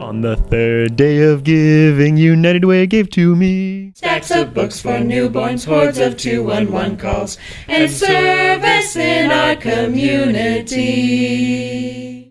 On the third day of giving, United Way gave to me Stacks of books for newborns, hordes of 211 calls, and service in our community.